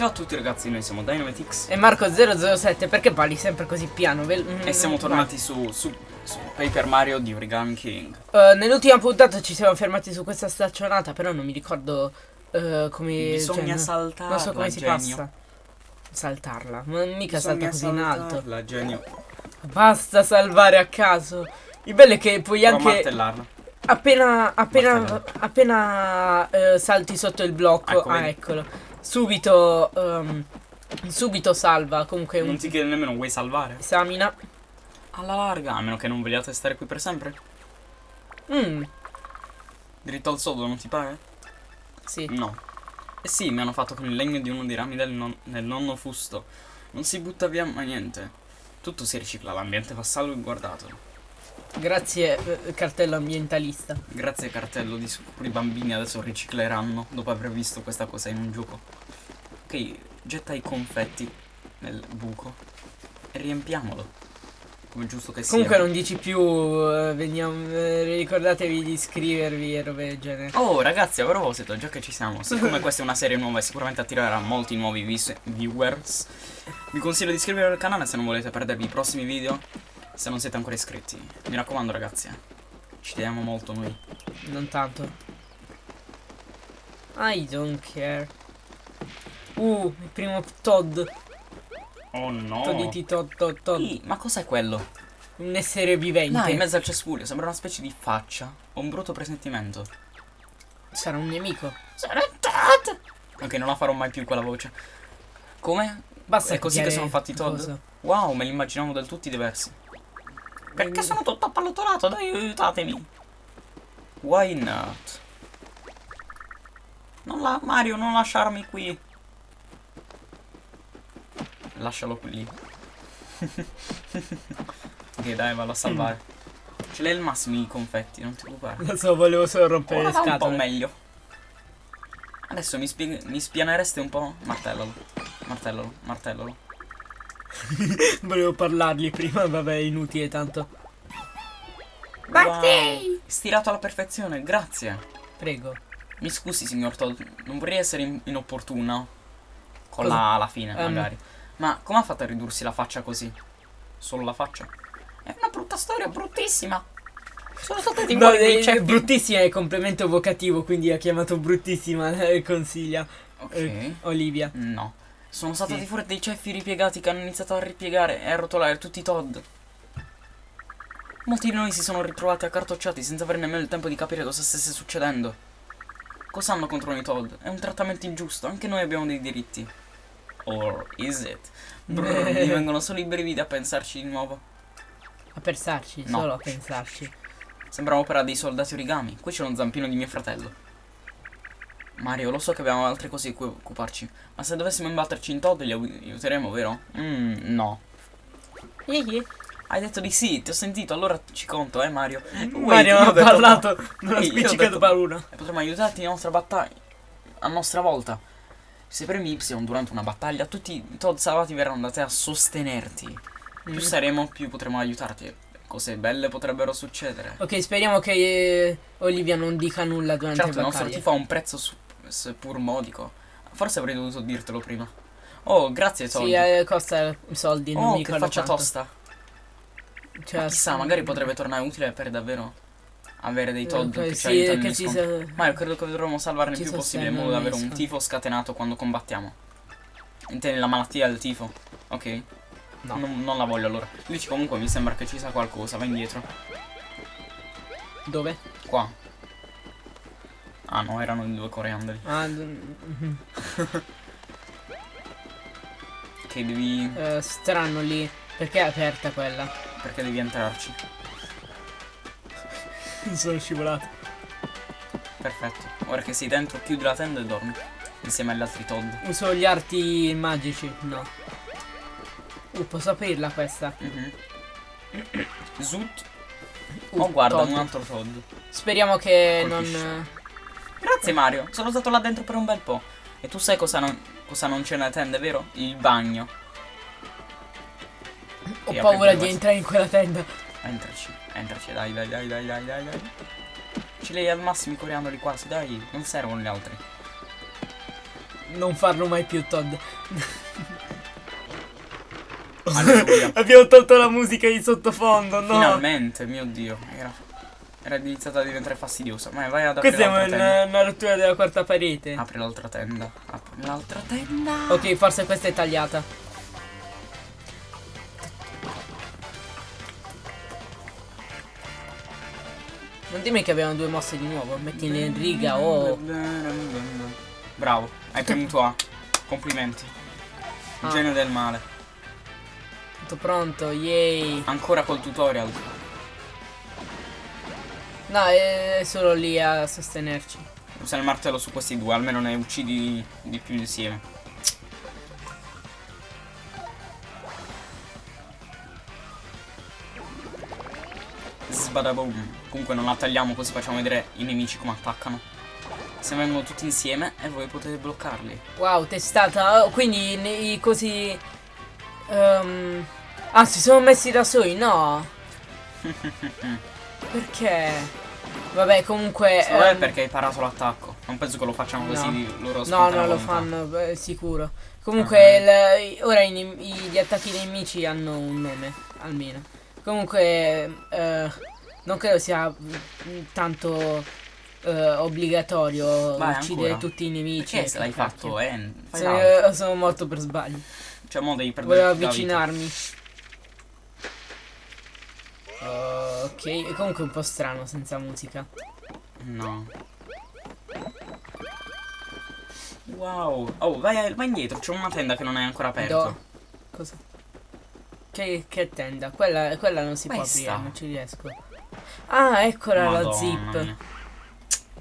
Ciao a tutti ragazzi, noi siamo Dynamitix E Marco007, perché parli sempre così piano? Vel- e siamo mm, tornati su, su, su Paper Mario di Origami King. Eh, nell'ultima puntata ci siamo fermati su questa staccionata, però non mi ricordo eh, come... Bisogna cioè, saltarla, Non so come si genio. passa. Saltarla, ma mica Bisogna salta così in alto. saltarla, genio. Basta salvare a caso. Il bello è che puoi Prova anche... martellarla. Appena, appena, appena eh, salti sotto il blocco, Ecco, ah vedi. eccolo, subito, ehm, subito salva, comunque un Non ti chiede nemmeno vuoi salvare? esamina. Alla larga, a meno che non vogliate stare qui per sempre. Mm, Dritto al sodo, non ti pare? sì. No. Eh sì, mi hanno fatto con il legno di uno dei rami del, non- del nonno fusto. Non si butta via mai niente. Tutto si ricicla, l'ambiente va salvaguardato. Grazie eh, cartello ambientalista. Grazie cartello, di sicuro i bambini adesso ricicleranno dopo aver visto questa cosa in un gioco. Ok, getta i confetti nel buco e riempiamolo. Come giusto che Comunque sia. non dici più, eh, veniamo, eh, ricordatevi di iscrivervi e robe del genere. Oh ragazzi, a proposito, già che ci siamo, siccome questa è una serie nuova e sicuramente attirerà molti nuovi viewers, vi consiglio di iscrivervi al canale se non volete perdervi i prossimi video, se non siete ancora iscritti. Mi raccomando ragazzi, eh, ci teniamo molto noi. Non tanto. I don't care. Uh, il primo Todd. Oh no! Todditi Todd, Todd, Todd. Ih, ma cos'è quello? Un essere vivente. Là, in mezzo al cespuglio, sembra una specie di faccia o un brutto presentimento. Sarà un nemico. Ok, non la farò mai più quella voce. Come? Basta È così che sono fatti i Todd? cosa. Wow, me li immaginavo del tutti diversi. Perché sono tutto appallottolato? Dai, aiutatemi. Why not? Non la... Mario, non lasciarmi qui. Lascialo qui. ok, dai, vallo a salvare. Ce l'hai il massimo i confetti, non ti preoccupare. Lo so, volevo solo rompere Ora le va un po' scatole. meglio. Adesso mi, mi spianereste un po'? Martellalo. Martellalo, martellalo. volevo parlargli prima, vabbè, inutile tanto. Wow. Stirato alla perfezione, grazie. Prego. Mi scusi, signor Todd, non vorrei essere in- inopportuna. Con Cosa? la alla fine, Ehm. magari. Ma come ha fatto a ridursi la faccia così? Solo la faccia? È una brutta storia, bruttissima. Sono stati No, fuori dei è, ceppi. bruttissima è il complemento vocativo, quindi ha chiamato bruttissima, eh, consiglia. Ok. Eh, Olivia. No. Sono saltati Sì. fuori dei ceffi ripiegati che hanno iniziato a ripiegare e a rotolare tutti i Todd. Molti di noi si sono ritrovati accartocciati senza avere nemmeno il tempo di capire cosa stesse succedendo. Cosa hanno contro noi Todd? È un trattamento ingiusto, anche noi abbiamo dei diritti. Or is it? Brr, mi vengono solo i brividi a pensarci di nuovo. A pensarci, No. solo a pensarci. Sembra opera dei soldati origami. Qui c'è uno zampino di mio fratello. Mario, lo so che abbiamo altre cose di cui occuparci, ma se dovessimo imbatterci in Todd li aiu- aiuteremo, vero? Mmm, no. Ihi. Hai detto di sì, ti ho sentito, allora ci conto, eh Mario. Wait, Mario io ho ha parlato, no. non ha Ehi, spiccicato paura. E potremo aiutarti nella nostra battaglia. A nostra volta. Se premi Y durante una battaglia, tutti i Todd salvati verranno da te a sostenerti. Più Mm. saremo, più potremo aiutarti. Cose belle potrebbero succedere. Ok, speriamo che eh, Olivia non dica nulla durante Certo, il le nostro battaglie. tifo ha un prezzo su- seppur modico. Forse avrei dovuto dirtelo prima. Oh, grazie Todd. Sì, eh, costa soldi, non oh, mi che faccia quanto. tosta. Cioè, Ma chissà, magari potrebbe tornare utile per davvero avere dei Todd eh, che ci sì, aiutano che ci sa- Ma io credo che dovremmo salvarne il più possibile in modo da avere un tifo scatenato quando combattiamo. Intendi la malattia del tifo? Ok. No. Non, non la voglio allora. Lì comunque mi sembra che ci sia qualcosa. Va indietro. Dove? Qua. Ah no, erano i due coriandoli. Ah, mhm. Che devi. Eh, strano lì. Perché è aperta quella? Perché devi entrarci. Sono scivolato. Perfetto. Ora che sei dentro, chiudi la tenda e dormi. Insieme agli altri Todd. Uso gli arti magici? No. Uh, posso aprirla questa? Mhm. Zut. Uh, Oh guarda, Todd. un altro Todd. Speriamo che Colpisce. non... Grazie Mario, sono stato là dentro per un bel po'. E tu sai cosa non, cosa non c'è nella tenda, vero? Il bagno. Ho Sì, paura di entrare in quella tenda. Entraci, entraci, dai, dai, dai, dai, dai, dai, dai. Ce li al massimo i coriandoli quasi, dai, non servono gli altri. non farlo mai più, Todd. Abbiamo tolto la musica di sottofondo, no? Finalmente, mio dio. Era, era iniziata a diventare fastidiosa. Ma vai ad aprire Questa è una, una rottura della quarta parete. Apri l'altra tenda. Apri l'altra tenda. Ok, forse questa è tagliata. Non dimmi che abbiamo due mosse di nuovo. Mettile in riga o. Bravo, hai premuto A. Complimenti. Ah. Genio del male. Tutto pronto, yay. Ancora col tutorial. No, è solo lì a sostenerci. Usa il martello su questi due, almeno ne uccidi di più insieme. Sbadaboom. Comunque non la tagliamo così facciamo vedere i nemici come attaccano. Se vengono tutti insieme e voi potete bloccarli. Wow, testata. Oh, quindi i così. ehm, ah, si sono messi da soli, no? Perché? Vabbè, comunque. Secondo ehm, perché hai parato l'attacco. Non penso che lo facciano così No. di loro No, no, lo fanno, beh, sicuro. Comunque, il- ora i gli attacchi nemici hanno un nome, almeno. Comunque, eh, non credo sia mm, tanto eh, obbligatorio Vai, uccidere ancora? tutti i nemici. Perché se l'hai fatto, eh? Sono, l'altro. sono morto per sbaglio. Cioè, mo devi perdere Volevo la vita. Oh, ok, è comunque un po' strano senza musica. No. Wow. Oh, vai, vai indietro. C'è una tenda che non è ancora aperta. Do- Cosa? Che, che tenda? Quella, quella non si può Questa. aprire, non ci riesco. Ah, eccola la Madonna zip. mia.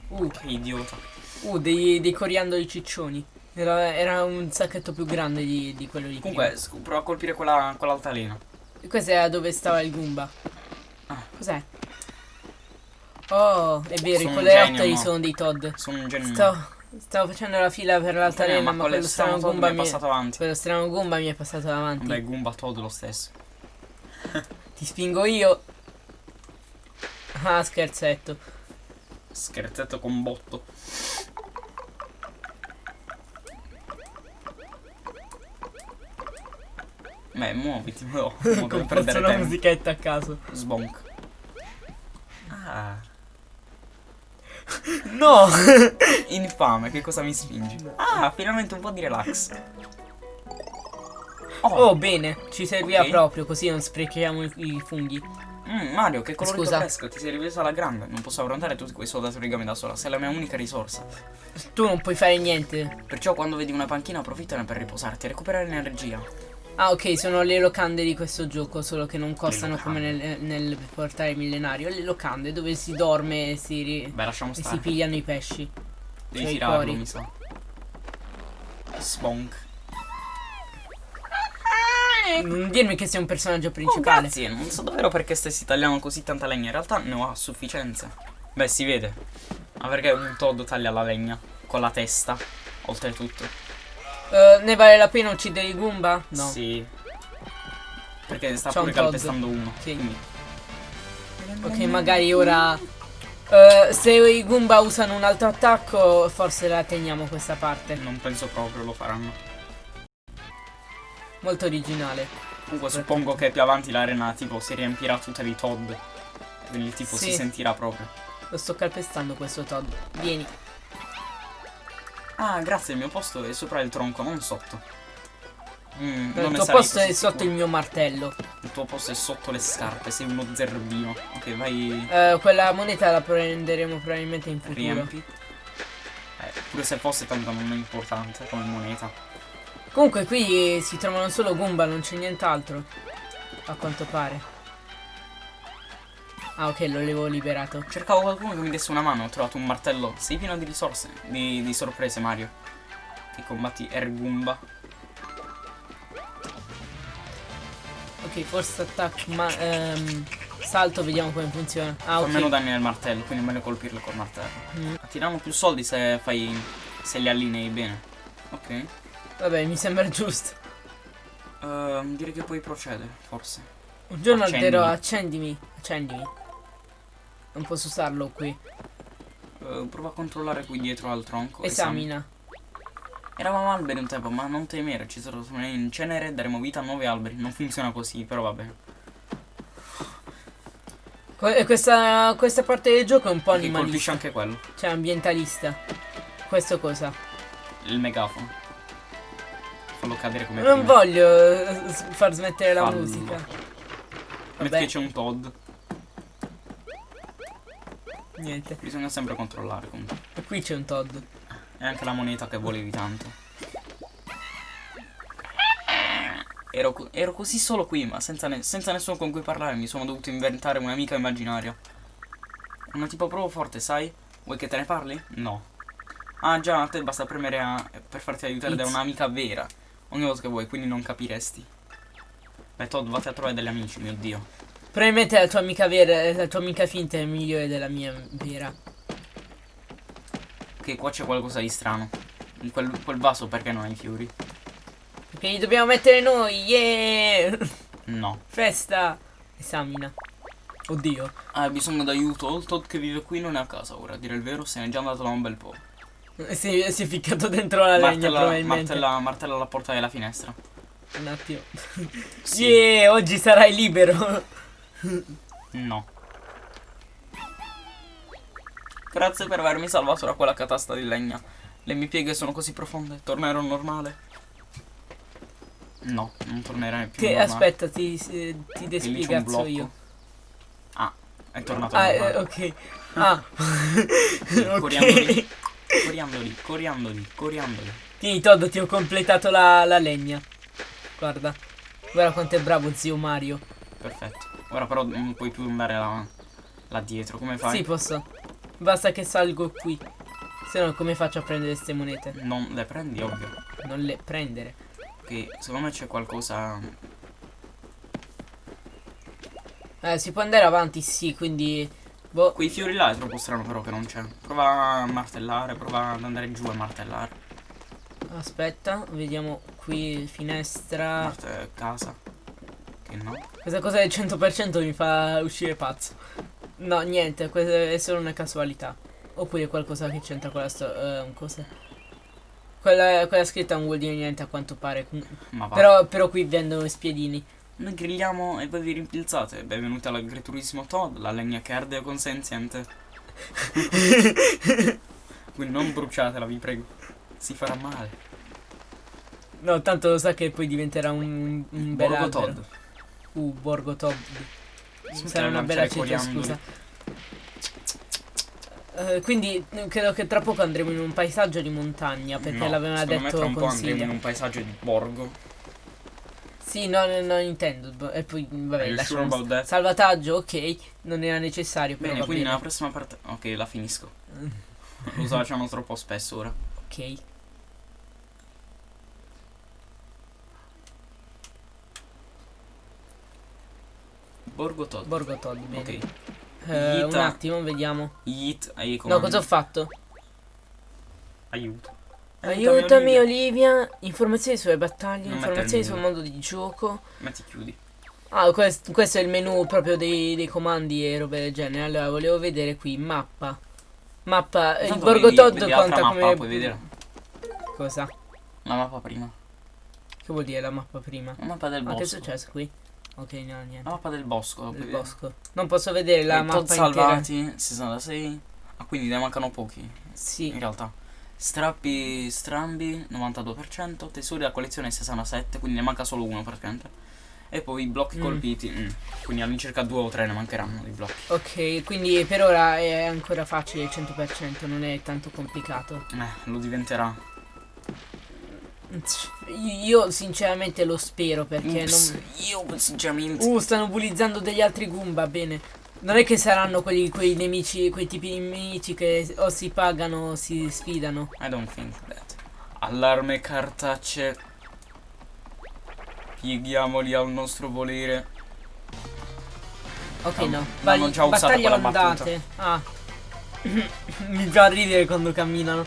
Uh, Che idiota. uh, dei, dei coriandoli ciccioni. Era, era un sacchetto più grande di, di quello di Comunque, sc- prova a colpire quella, quell'altalena. prima. Questa era dove stava il Goomba. Cos'è? Oh, è vero, Sono i coleotteri no? sono dei Todd. Sono un genio. Sto, stavo facendo la fila per l'altalena, ma ma, quello strano Goomba mi è passato avanti. quello strano Goomba mi è passato davanti. Vabbè, Goomba Todd lo stesso. Ti spingo io. Ah, scherzetto. Scherzetto con botto. Beh, muoviti, perdere una tempo. musichetta a caso. Sbonk. Ah. No! Infame, che cosa mi spingi? Ah, finalmente un po' di relax. Oh, Oh, bene, ci serviva Ok. proprio, così non sprechiamo i, i funghi. mm, Mario, che colorito Scusa. fresco, ti sei ripreso alla grande. Non posso affrontare tutti quei soldati origami da sola, sei la mia unica risorsa. Tu non puoi fare niente. Perciò quando vedi una panchina approfittane per riposarti e recuperare energia. Ah, ok, sono le locande di questo gioco, solo che non costano come nel, nel portale millenario. Le locande dove si dorme e si, ri- Beh, e si pigliano i pesci. Devi cioè tirarlo, mi sa. Sbonk. Non dirmi che sei un personaggio Oh, principale. grazie, non so davvero perché stessi tagliando così tanta legna. In realtà ne ho a sufficienza. Beh, si vede. Ma perché un Todd taglia la legna? Con la testa, oltretutto. Eh, ne vale la pena uccidere i Goomba? No. Sì. Perché sta un pure Todd. calpestando uno. Sì. Quindi. Ok, magari ora. eh, se i Goomba usano un altro attacco, forse la teniamo questa parte. Non penso proprio lo faranno. Molto originale. Comunque suppongo che più avanti l'arena tipo si riempirà tutta di Todd. Quindi tipo Sì. si sentirà proprio. Lo sto calpestando questo Todd. Vieni. Ah, grazie, il mio posto è sopra il tronco, non sotto. Mm, il tuo posto è sotto il mio martello. Il tuo posto è sotto le scarpe, sei uno zerbino. Ok, vai. Eh, quella moneta la prenderemo probabilmente in futuro. Riempi. Eh, pure se fosse tanto non è importante come moneta. Comunque qui si trovano solo Goomba, non c'è nient'altro. A quanto pare. Ah ok, lo avevo liberato. Cercavo qualcuno che mi desse una mano, ho trovato un martello. Sei pieno di risorse, di, di sorprese, Mario. Ti combatti Ergumba. Ok, force attack, ma ehm, salto, vediamo come funziona. Ah Fa ok. meno danni nel martello, quindi è meglio colpirlo col martello. Mm. Attirano più soldi se fai. se li allinei bene. Ok. Vabbè, mi sembra giusto. Ehm, direi che puoi procedere, forse. Un giorno alterò, accendimi. Accendimi. Non posso usarlo qui. Eh, prova a controllare qui dietro al tronco. Esamina. Eravamo alberi un tempo, ma non temere, ci sono in cenere, daremo vita a nuovi alberi. Non funziona così, però va bene. Que- Questa, questa parte del gioco è un po' Che colpisce animalista. anche quello. Cioè, ambientalista. Questo cosa? Il megafono. Fallo cadere come Non prima. voglio eh, far smettere la Fallo. musica. Metti che c'è un Todd. Niente. Bisogna sempre controllare comunque. E qui c'è un Todd. E anche la moneta che volevi tanto. Ero, ero così solo qui, ma senza, ne- senza nessuno con cui parlare. Mi sono dovuto inventare un'amica immaginaria. Una tipo proprio forte, sai? Vuoi che te ne parli? No. Ah già, a te basta premere A per farti aiutare da It's- un'amica vera. Ogni volta che vuoi, quindi non capiresti. Beh, Todd, vatti a trovare degli amici, mio dio. Probabilmente la tua amica vera, la tua amica finta è migliore della mia vera. Ok, qua c'è qualcosa di strano. In quel, quel vaso perché non hai fiori? Perché li dobbiamo mettere noi, yeah! No. Festa! Esamina. Oddio. Hai bisogno d'aiuto. Todd che vive qui non è a casa ora. A dire il vero, se n'è già andato da un bel po'. Si, si è ficcato dentro la legna Martella, probabilmente. martella, martella la porta della finestra. Un attimo. Sì. Yeah, oggi sarai libero. No. Grazie per avermi salvato da quella catasta di legna. Le mie pieghe sono così profonde. Tornerò normale? No, non tornerai più Che normale. aspetta, ti, ti blocco. io. Ah, è tornato Ah, eh, normale. ok. Ah. Coriandoli, ok. coriandoli, coriandoli, coriandoli. Tieni Todd, ti ho completato la, la legna. Guarda. Guarda quanto è bravo zio Mario. Perfetto. Ora però non puoi più andare là, là dietro. Come fai? Sì, posso. Basta che salgo qui. Se no, come faccio a prendere queste monete? Non le prendi, ovvio. Non le prendere. Ok, secondo me c'è qualcosa. Eh, si può andare avanti, sì, quindi. Boh. Quei fiori là è troppo strano però che non c'è. Prova a martellare, prova ad andare giù a martellare. Aspetta, vediamo qui finestra. Marte casa. No? Questa cosa del 100% mi fa uscire pazzo. No, niente, questa è solo una casualità. Oppure qualcosa che c'entra con la storia. cosa. Quella, quella scritta non vuol dire niente a quanto pare. Però, però qui vendono spiedini. Noi grilliamo e voi vi rimpilzate. Benvenuti all'agriturissimo Todd, la legna che arde consenziente. Quindi non bruciatela, vi prego. Si farà male. No, tanto lo sa che poi diventerà un, un bel albero. Todd. Uh, Borgo. Smettila Sarà una bella città, scusa. Eh, quindi credo che tra poco andremo in un paesaggio di montagna perché No, l'aveva me detto tra un po' andremo in un paesaggio di borgo. Sì, no, no, no, intendo. E poi, vabbè, sure? Salvataggio, ok. Non era necessario, però Bene, quindi bene. nella prossima parte. Ok, la finisco. Lo usano troppo spesso ora. Ok. Borgo Todd. Borgo Todd, bene. Ok. Eh, un attimo, vediamo. Yeet ai No, comandi. cosa ho fatto? Aiuto. Aiutami, Olivia. Informazioni sulle battaglie, Non informazioni sul il mondo di gioco. Metti chiudi. Ah, quest- questo è il menu proprio dei, dei comandi e robe del genere. Allora, volevo vedere qui, mappa. Mappa, eh, il Intanto Borgo vedi- Todd vedi conta mappa, come... puoi vedere. Cosa? La mappa prima. Che vuol dire la mappa prima? La mappa del Ma che è bosco. successo qui? Ok, no, La niente. mappa del bosco. la vedere. bosco. Non posso vedere la I mappa intera. salvati, 66. Ah, quindi ne mancano pochi. In Sì. realtà. Strappi strambi, 92%. Tesori da collezione 67, quindi ne manca solo uno praticamente. E poi i blocchi Mm. colpiti. mm, Quindi all'incirca due o tre ne mancheranno di blocchi. Ok, quindi per ora è ancora facile il 100%, non è tanto complicato. Eh, lo diventerà. Io sinceramente lo spero perché Ups, non... Io sinceramente. Uh, stanno bullizzando degli altri Goomba, bene. Non è che saranno quelli, quei nemici, quei tipi di nemici che o si pagano o si sfidano. I don't think that. Allarme cartacce. Pieghiamoli al nostro volere. Ok, Ah, no. l'hanno già usata battaglia quella ondate. Ah. Mi fa ridere quando camminano.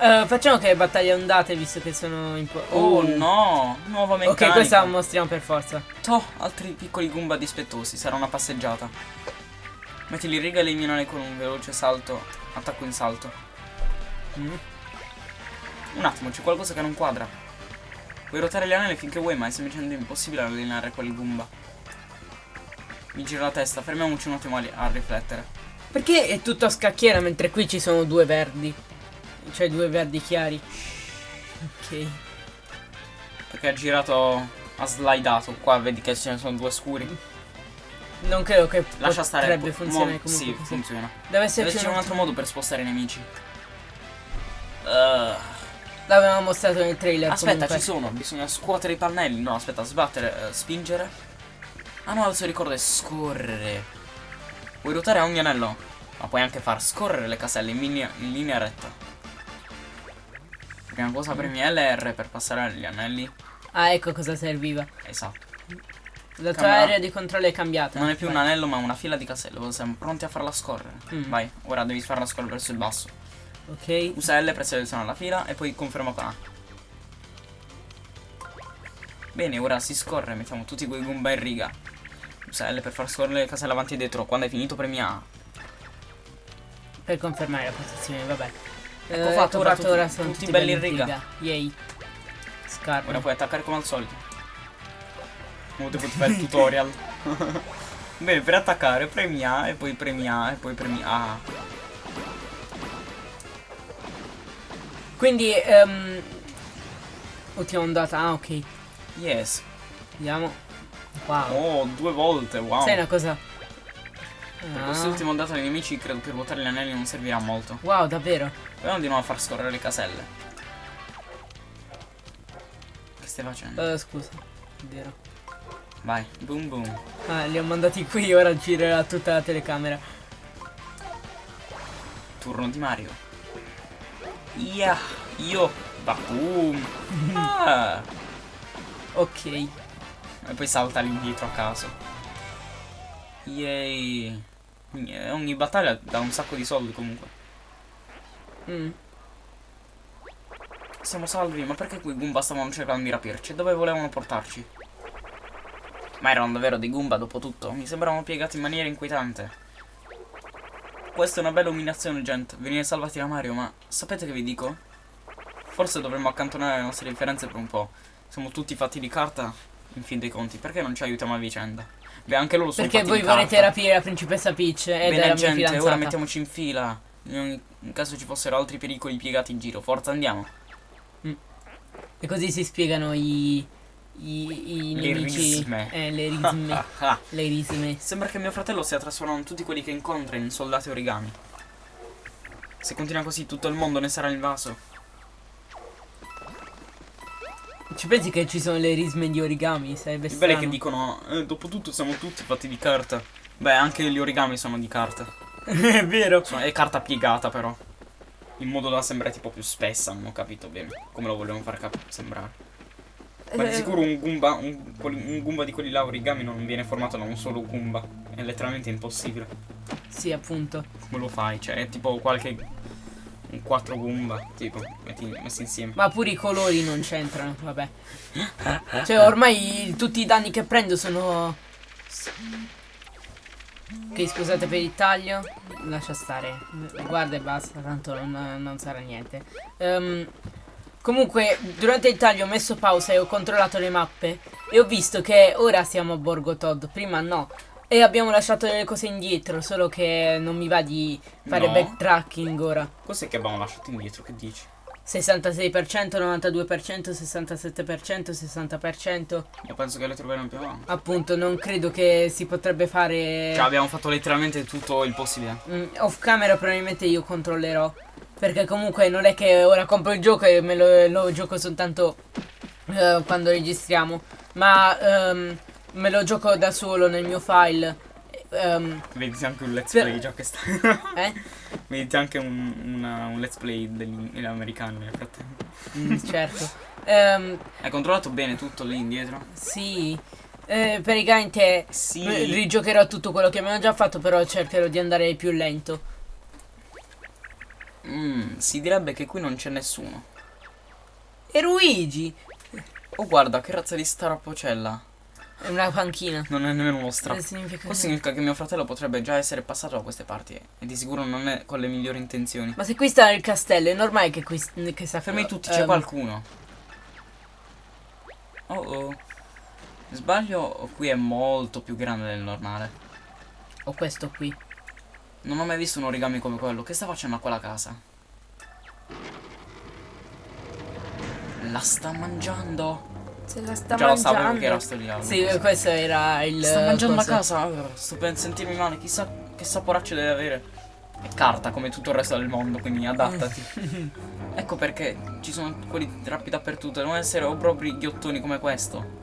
Eh, facciamo che battaglie ondate visto che sono in po- Oh no, nuova meccanica. Ok, questa la mostriamo per forza. Toh, altri piccoli Goomba dispettosi, sarà una passeggiata. Mettili in riga e eliminali con un veloce salto, attacco in salto. Mm. Un attimo, c'è qualcosa che non quadra. Puoi ruotare gli anelli finché vuoi, ma è semplicemente impossibile allineare quel Goomba. Mi gira la testa, fermiamoci un attimo a, a riflettere. Perché è tutto a scacchiera mentre qui ci sono due verdi? Cioè due verdi chiari. Ok. Perché ha girato, ha slidato. Qua vedi che ce ne sono due scuri. Non credo che Lascia stare. potrebbe po- funzionare comunque Sì, così. funziona. Deve Deve esserci esserci un un altro modo per spostare i nemici. Uh, L'avevamo mostrato nel trailer aspetta, comunque. ci sono. Bisogna scuotere i pannelli. No, aspetta, sbattere, eh, spingere. Ah no, adesso ricordo è scorrere. Puoi ruotare ogni anello. Ma puoi anche far scorrere le caselle in linea, in linea retta. Prima cosa premi L e R per passare agli anelli. Ah, ecco cosa serviva. Esatto. La tua area di controllo è cambiata. Non è più un Vai. anello ma una fila di caselle. Siamo pronti a farla scorrere. Mm. Vai, ora devi farla scorrere verso il basso. Ok. Usa L per selezionare la fila e poi conferma con A. Bene, ora si scorre, mettiamo tutti quei Goomba in riga. Usa L per far scorrere le caselle avanti e dietro. Quando hai finito premi A. Per confermare la posizione, vabbè. Ecco fatto, ora tutti- sono tutti belli in riga. Yay. Scarpa. Ora puoi attaccare come al solito. Come devo fare il tutorial. Bene, per attaccare premi A e poi premi A e poi premi A. Quindi, ehm, ultima ondata. Ah, ok. Yes. Vediamo. Wow. Oh, due volte, wow. Sai una cosa? Per Ah. quest'ultima ondata dei nemici credo che ruotare gli anelli non servirà molto. Wow, davvero? Proviamo di nuovo a far scorrere le caselle. Che stai facendo? Eh, scusa. Vero. Vai, boom boom. Ah, li ho mandati qui, ora girerà tutta la telecamera. Turno di Mario. Yeah, io. Va boom. Ah. Ok. E poi salta all'indietro a caso. Yay. Eh, Ogni battaglia dà un sacco di soldi comunque. Mm. Siamo salvi, ma perché quei Goomba stavano cercando di rapirci? Dove volevano portarci? Ma erano davvero dei Goomba dopo tutto? Mi sembravano piegati in maniera inquietante. Questa è una bella umiliazione, gente. Venire salvati da Mario, ma sapete che vi dico? Forse dovremmo accantonare le nostre differenze per un po'. Siamo tutti fatti di carta, in fin dei conti. Perché non ci aiutiamo a vicenda? Beh, anche loro sono Perché voi volete rapire la principessa Peach ed Bene la mia gente, ora mettiamoci in fila. In, caso ci fossero altri pericoli piegati in giro. Forza, andiamo. E così si spiegano i. i, i Le nemici. risme. Eh, le risme. Le risme. Sembra che mio fratello stia trasformando tutti quelli che incontra in soldati origami. Se continua così tutto il mondo ne sarà invaso. Ci pensi che ci sono le risme di origami? Sarebbe strano. che dicono, eh, dopo tutto siamo tutti fatti di carta. Beh, anche gli origami sono di carta. è vero. Sono- è carta piegata però. In modo da sembrare tipo più spessa, non ho capito bene come lo vogliono far sembrare. Ma di Eh, sicuro un Goomba, un, un Goomba di quelli là origami non viene formato da un solo Goomba. È letteralmente impossibile. Sì, appunto. Come lo fai? Cioè, è tipo qualche. Un 4 Goomba, tipo, metti, messi insieme. Ma pure i colori non c'entrano, vabbè. Cioè, ormai tutti i danni che prendo sono. Ok, scusate per il taglio. Lascia stare. Guarda e basta, tanto non, non sarà niente. Ehm, comunque, durante il taglio ho messo pausa e ho controllato le mappe. E ho visto che ora siamo a Borgo Todd, prima no. E abbiamo lasciato delle cose indietro, solo che non mi va di fare No. backtracking ora. Cos'è che abbiamo lasciato indietro? Che dici? 66%, 92%, 67%, 60%. Io penso che le troveremo più avanti. Appunto, non credo che si potrebbe fare. Cioè, abbiamo fatto letteralmente tutto il possibile. Mm, off camera probabilmente io controllerò. Perché comunque non è che ora compro il gioco e me lo, lo gioco soltanto eh, quando registriamo. Ma ehm, me lo gioco da solo nel mio file. Ehm, Vedete anche un let's play già che sta. eh? Vedete anche un, una- un let's play americani nel frattempo. Mm, certo. Ehm, Hai controllato bene tutto lì indietro? sì. Eh, praticamente Sì. rigiocherò tutto quello che abbiamo già fatto, però cercherò di andare più lento. Mm, si direbbe che qui non c'è nessuno. E Luigi! Oh, guarda, che razza di starapocella. È una panchina. Non è nemmeno uno strappo. Significa Questo significa che mio fratello potrebbe già essere passato da queste parti e di sicuro non è con le migliori intenzioni. Ma se qui sta il castello, è normale che qui che sta Fermi tutti, c'è ehm, qualcuno. Oh oh. Sbaglio o qui è molto più grande del normale? Ho questo qui. Non ho mai visto un origami come quello. Che sta facendo a quella casa? La sta mangiando. Se la sta Già lo mangiando. sapevo che era sto diavolo. Sì, questo era il Sta mangiando la coso. casa. Sto per sentirmi male. Chissà che saporaccio deve avere. È carta come tutto il resto del mondo, quindi adattati. ecco perché ci sono quelli drappi dappertutto. Devono essere o proprio ghiottoni come questo.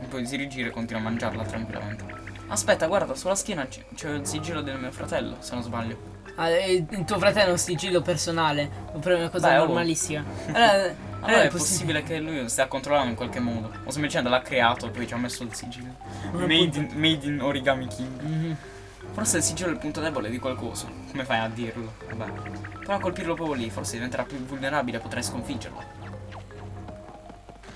E poi si rigira e continua a mangiarla tranquillamente. Aspetta, guarda, sulla schiena c'è il sigillo del mio fratello, se non sbaglio. Ah, eh, il tuo fratello ha un sigillo personale. Oppure una cosa Beh, oh. normalissima. Allora, Allora è possibile che lui stia controllando in qualche modo. O semplicemente l'ha creato e poi ci ha messo il sigillo. Ma Made in, made in Origami King. Mhm. Forse il sigillo è il punto debole di qualcosa. Come fai a dirlo? Vabbè. Però a colpirlo proprio lì, forse diventerà più vulnerabile e potrai sconfiggerlo.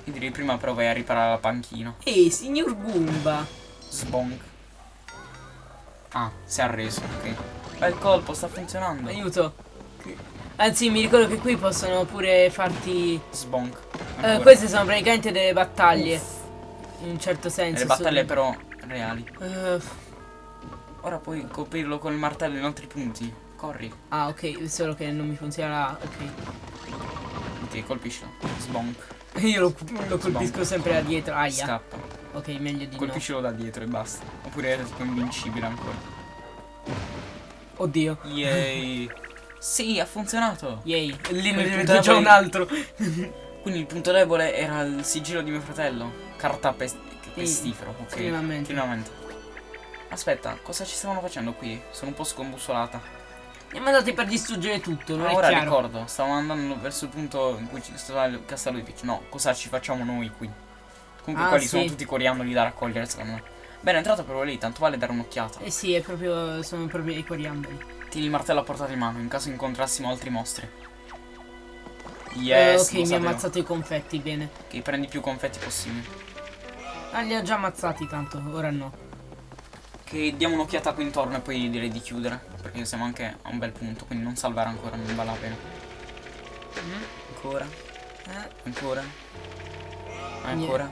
Io direi prima però vai a riparare la panchina. Ehi, signor Goomba. Sbonk. Ah, si è arreso, ok. Bel colpo, sta funzionando. Aiuto. Anzi, mi ricordo che qui possono pure farti. Sbonk. Eh, queste sono praticamente delle battaglie. In un certo senso. le battaglie su- però reali. Eh, Ora puoi colpirlo col martello in altri punti. Corri. ah, ok, solo che non mi funziona. Ok. Ok, colpiscilo. Sbonk. Io lo, lo colpisco sempre da dietro. Aia. Scappa. Ok, meglio di Colpiscilo da dietro e basta. Oppure è invincibile ancora. no. Oddio. Yay. sì, ha funzionato. Yay. Lì ne vedo già un altro. Quindi il punto debole era il sigillo di mio fratello. Carta pes- pestifero. Ok. finalmente. Finalmente. Aspetta, cosa ci stavano facendo qui? Sono un po' scombussolata. Siamo andati per distruggere tutto, non è ora chiaro. ricordo, stavamo andando verso il punto in cui ci stava il castello di Peach. No, cosa ci facciamo noi qui? Comunque Ah, quelli sì. sono tutti coriandoli da raccogliere, secondo me. Bene, è entrato proprio lì, tanto vale dare un'occhiata. Eh sì, è proprio. Sono proprio i coriandoli. Tieni il martello a portata di mano in caso incontrassimo altri mostri. Eh, Yes, ok, lo mi ha ammazzato i confetti, bene. Che prendi più confetti possibili. Ah, li ho già ammazzati tanto, ora no. Che diamo un'occhiata qui intorno e poi direi di chiudere. Perché siamo anche a un bel punto, quindi non salvare ancora, non vale la pena. Ancora, Eh, ancora. Ancora.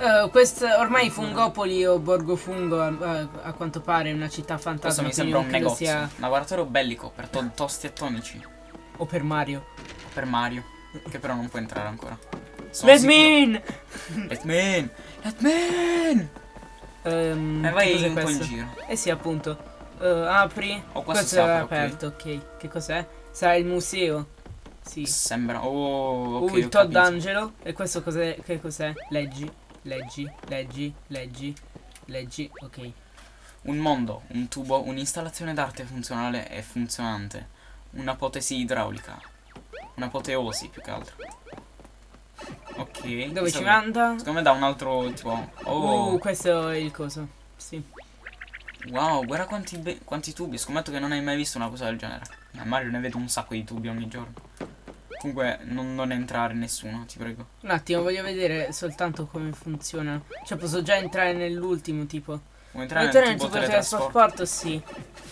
Eh, questa, ormai Fungopoli o Borgo Fungo a, a quanto pare è una città Questo fantasma. mi sembra un negozio. sia- Laboratorio bellico per to- tosti e tonici. O per Mario. Per Mario. Che però non può entrare ancora. Sono Let sicuro- me in! Let me in! Let me in! Ehm, E vai un po' in questo? giro. Eh sì, appunto. Eh, apri. Oh, questo questo è aperto, ok. Che cos'è? Sarà il museo. Sì. Sembra. Oh, ok. uh, il Todd. Angelo. E questo cos'è? Che cos'è? Leggi. Leggi. Leggi. Leggi. Leggi. Ok. Un mondo, un tubo, un'installazione d'arte funzionale e funzionante. Un'apotesi idraulica. Un'apoteosi più che altro. Ok. Dove ci manda? Secondo me da un altro tipo. Oh. Uh, questo è il coso. Sì. Wow, guarda quanti, quanti tubi. Scommetto che non hai mai visto una cosa del genere. Ma Mario ne vede un sacco di tubi ogni giorno. Comunque, non, non entrare nessuno, ti prego. Un attimo, voglio vedere soltanto come funziona. Cioè, posso già entrare nell'ultimo tipo. Vuoi entrare Entrare nel tipo teletrasporto? trasporto, sì.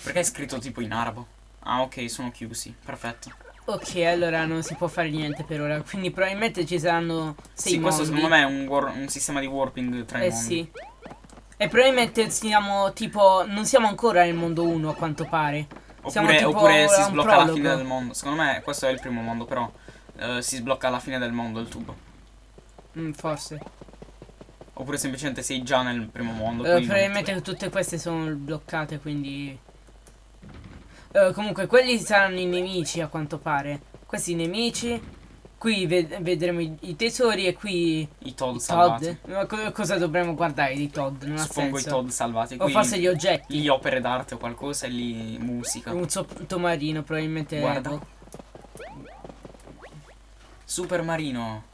Perché è scritto tipo in arabo? Ah, ok, sono chiusi. Perfetto. Ok, allora non si può fare niente per ora. Quindi probabilmente ci saranno sei sì, questo mondi. secondo me è un, un sistema di warping tra i Eh mondi. sì. E probabilmente siamo tipo. Non siamo ancora nel mondo 1 a quanto pare. Oppure, oppure si sblocca alla fine del mondo. Secondo me questo è il primo mondo, però eh, si sblocca alla fine del mondo il tubo. Mm, forse. Oppure semplicemente sei già nel primo mondo. Eh, quindi non- probabilmente tutte queste sono bloccate, quindi. Eh, comunque, quelli saranno i nemici a quanto pare. Questi nemici. Qui ved- vedremo i, i tesori e qui I Todd i salvati. Todd. Ma co- cosa dovremmo guardare di Todd? Non ha Suppongo i. Todd salvati. O Qui forse gli oggetti. gli opere d'arte o qualcosa e lì musica. Un sottomarino, probabilmente. Guarda. boh. Super marino.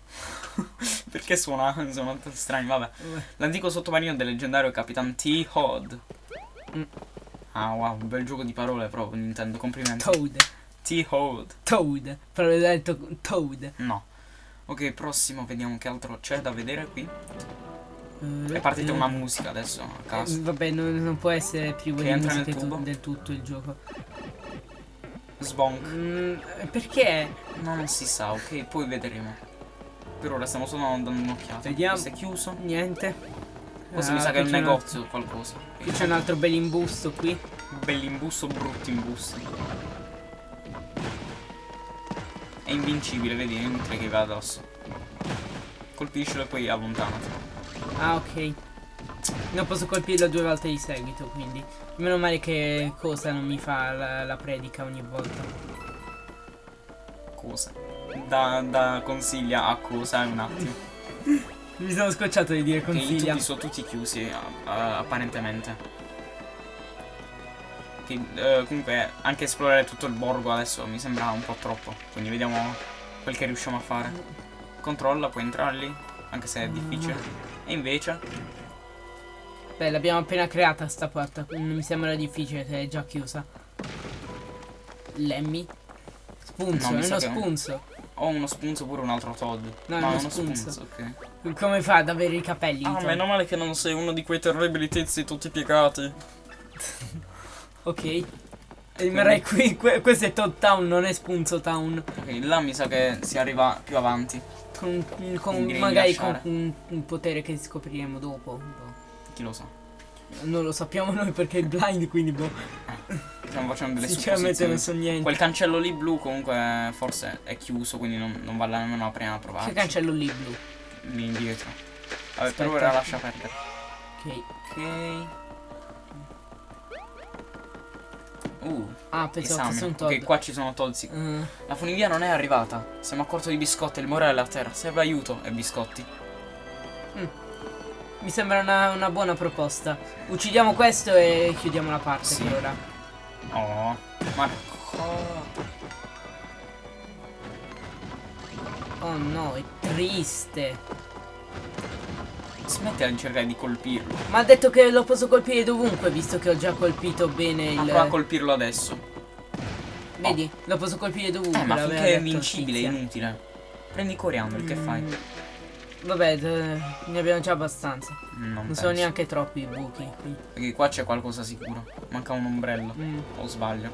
Perché suona, suona tanto strani, vabbè. L'antico sottomarino del leggendario Capitan T. Hod. Mm. Ah wow, un bel gioco di parole proprio Nintendo, complimenti. Toad. T. Hod. Toad. Però ho detto Toad. No. Ok, prossimo, vediamo che altro c'è da vedere qui. Eh, È partita eh, una musica adesso a eh, caso. vabbè, non, non può essere privo Che entra nel tubo? del tutto il gioco. Sbonk. Mm, perché? No, non si sa, ok, poi vedremo. Per ora stiamo solo dando un'occhiata. Vediamo. Questo è chiuso. Niente. Questo Ah, mi sa che è un negozio o qualcosa. Qui c'è un altro bel imbusto qui. Bell'imbusto, bruttimbusto. È invincibile, vedi, inutile che va addosso. Colpiscilo e poi allontanati. Ah, ok. Non posso colpirlo due volte di seguito, quindi. Meno male che cosa non mi fa la, la predica ogni volta. Cosa? Da, da consiglia a cosa un attimo. Mi sono scocciato di dire Che i consiglia. tubi sono tutti chiusi, apparentemente. Che, eh, comunque, anche esplorare tutto il borgo adesso mi sembra un po' troppo. Quindi vediamo quel che riusciamo a fare. Controlla, puoi entrare lì, anche se è difficile. E invece, Beh, l'abbiamo appena creata sta porta. Non mi sembra difficile se è già chiusa. Lemmy. Spunzo, No, è uno spunzo. ho uno spunzo pure un altro Todd. No, No, uno è uno spunzo. spunzo, ok. Come fa ad avere i capelli? Ah, meno male che non sei uno di quei terribili tizi tutti piegati. Ok. Rimarrei qui. que- questo è Todd Town, non è Spunzo Town. Ok, là mi sa che si arriva più avanti. Con, con- magari con un, un potere che scopriremo dopo. Chi lo sa. Non lo sappiamo noi perché è blind, quindi boh. Stiamo facendo delle Sinceramente non so niente. Quel cancello lì blu comunque forse è chiuso, quindi non, non vale nemmeno la prima prova. Che cancello lì blu? Lì indietro. Vabbè, per Aspetta. ora lascia perdere. Ok. Ok. Uh, Ah, pensavo fosse un Todd. Ok, qua ci sono tolzi. Eh, La funivia non è arrivata. Siamo a corto di biscotti, il morale è a terra. Serve aiuto e biscotti. mi sembra una, una buona proposta. Uccidiamo questo e chiudiamo la parte Sì. per ora. Oh, Marco. Oh no, è triste. Smettila di cercare di colpirlo. Ma ha detto che lo posso colpire dovunque, visto che ho già colpito bene Ma il. prova a colpirlo adesso. Vedi? Lo posso colpire dovunque. Eh, ma finché è invincibile, è inutile. Prendi coriandoli, che fai? Mm, Vabbè, d- ne abbiamo già abbastanza. Non, Non sono neanche troppi i buchi qui. Perché qua c'è qualcosa sicuro. Manca un ombrello. Mm, O sbaglio?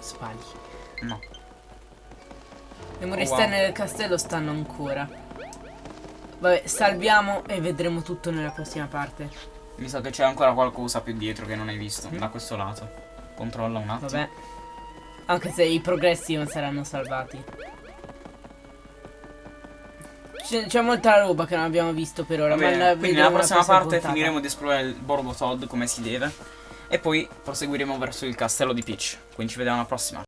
sbagli. No. Le mura Oh, wow. esterne del castello stanno ancora. Vabbè, salviamo e vedremo tutto nella prossima parte. Mi sa che c'è ancora qualcosa più dietro che non hai visto. Mm. Da questo lato. Controlla un attimo. Vabbè. Anche se i progressi non saranno salvati. C'è, molta roba che non abbiamo visto per ora. Va ma quindi nella prossima prossima parte puntata. finiremo di esplorare il borgo Todd come si deve. E poi proseguiremo verso il castello di Peach. Quindi ci vediamo alla prossima.